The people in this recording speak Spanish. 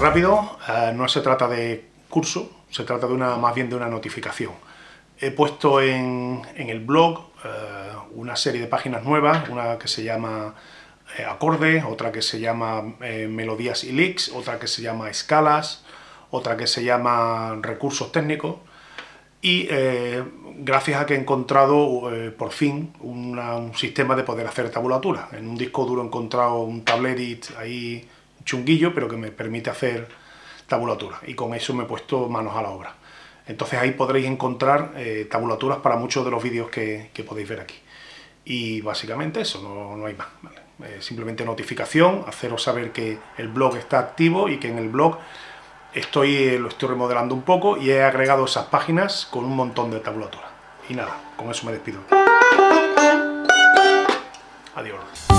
rápido, eh, no se trata de curso, se trata de una, más bien de una notificación. He puesto en, el blog eh, una serie de páginas nuevas, una que se llama eh, acordes, otra que se llama melodías y leaks, otra que se llama escalas, otra que se llama recursos técnicos, y gracias a que he encontrado por fin un sistema de poder hacer tabulatura. En un disco duro he encontrado un tablerit ahí chunguillo, pero que me permite hacer tabulatura. Y con eso me he puesto manos a la obra. Entonces ahí podréis encontrar eh, tabulaturas para muchos de los vídeos que, podéis ver aquí. Y básicamente eso, no, hay más. Eh, simplemente notificación, haceros saber que el blog está activo y que en el blog estoy, eh, lo estoy remodelando un poco y he agregado esas páginas con un montón de tabulaturas. Y nada, con eso me despido. Adiós.